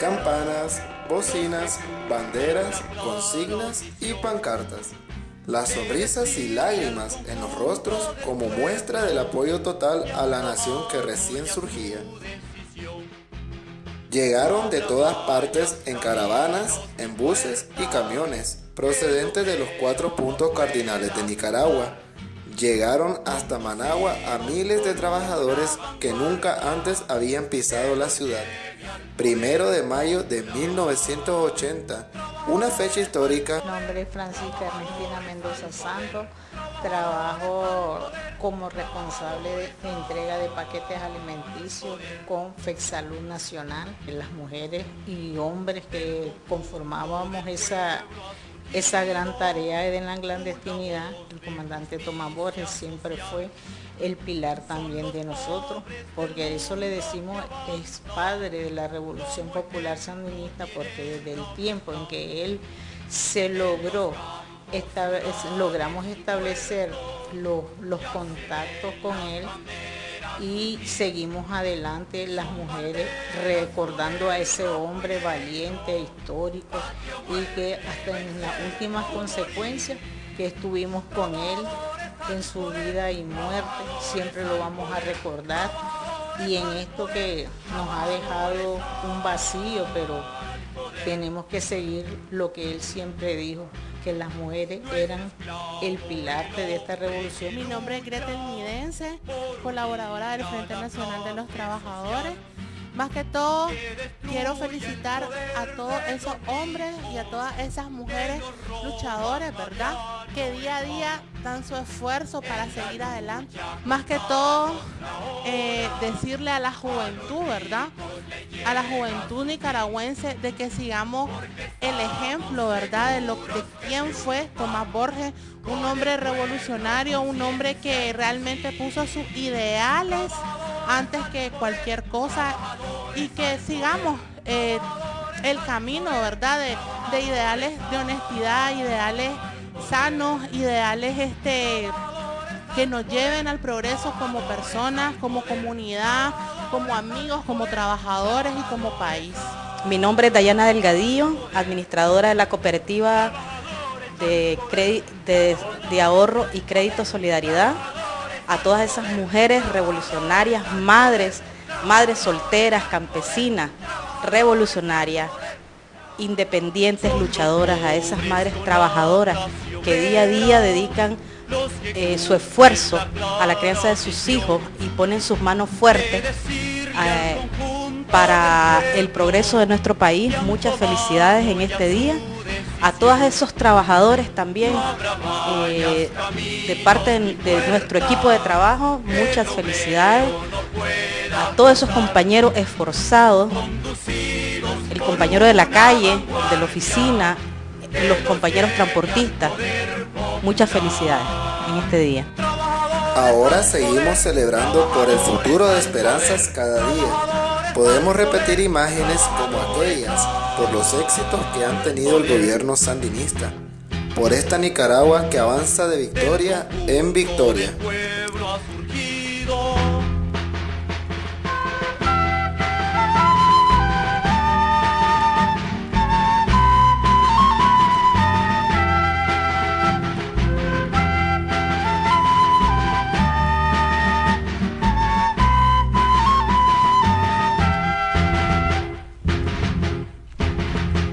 Campanas, bocinas, banderas, consignas y pancartas. Las sonrisas y lágrimas en los rostros como muestra del apoyo total a la nación que recién surgía. Llegaron de todas partes en caravanas, en buses y camiones, procedentes de los cuatro puntos cardinales de Nicaragua. Llegaron hasta Managua a miles de trabajadores que nunca antes habían pisado la ciudad. Primero de mayo de 1980, una fecha histórica. Mi nombre es Francisca Ernestina Mendoza Santos, trabajo como responsable de entrega de paquetes alimenticios con FEXALUD Nacional. Las mujeres y hombres que conformábamos esa esa gran tarea de la clandestinidad, el comandante Tomás Borges siempre fue el pilar también de nosotros, porque eso le decimos es padre de la Revolución Popular Sandinista, porque desde el tiempo en que él se logró, logramos establecer los, los contactos con él, y seguimos adelante las mujeres recordando a ese hombre valiente, histórico y que hasta en las últimas consecuencias que estuvimos con él en su vida y muerte, siempre lo vamos a recordar. Y en esto que nos ha dejado un vacío, pero tenemos que seguir lo que él siempre dijo, que las mujeres eran el pilar de esta revolución. Mi nombre es Gretel Midense, colaboradora del Frente Nacional de los Trabajadores. Más que todo, quiero felicitar a todos esos hombres y a todas esas mujeres luchadores, ¿verdad? Que día a día dan su esfuerzo para seguir adelante. Más que todo, eh, decirle a la juventud, ¿verdad? A la juventud nicaragüense de que sigamos el ejemplo, ¿verdad? De, lo, de quién fue Tomás Borges, un hombre revolucionario, un hombre que realmente puso sus ideales antes que cualquier cosa y que sigamos eh, el camino, ¿verdad? De, ideales de honestidad, ideales sanos, ideales este, que nos lleven al progreso como personas, como comunidad, como amigos, como trabajadores y como país. Mi nombre es Dayana Delgadillo, administradora de la cooperativa de, ahorro y crédito solidaridad. A todas esas mujeres revolucionarias, madres, madres solteras, campesinas, revolucionarias, independientes, luchadoras, a esas madres trabajadoras que día a día dedican eh, su esfuerzo a la crianza de sus hijos y ponen sus manos fuertes eh, para el progreso de nuestro país. Muchas felicidades en este día a todos esos trabajadores también eh, de parte de, nuestro equipo de trabajo, muchas felicidades a todos esos compañeros esforzados, el compañero de la calle, de la oficina, los compañeros transportistas, muchas felicidades en este día. Ahora seguimos celebrando por el futuro de esperanzas cada día Podemos repetir imágenes como aquellas por los éxitos que han tenido el gobierno sandinista, por esta Nicaragua que avanza de victoria en victoria.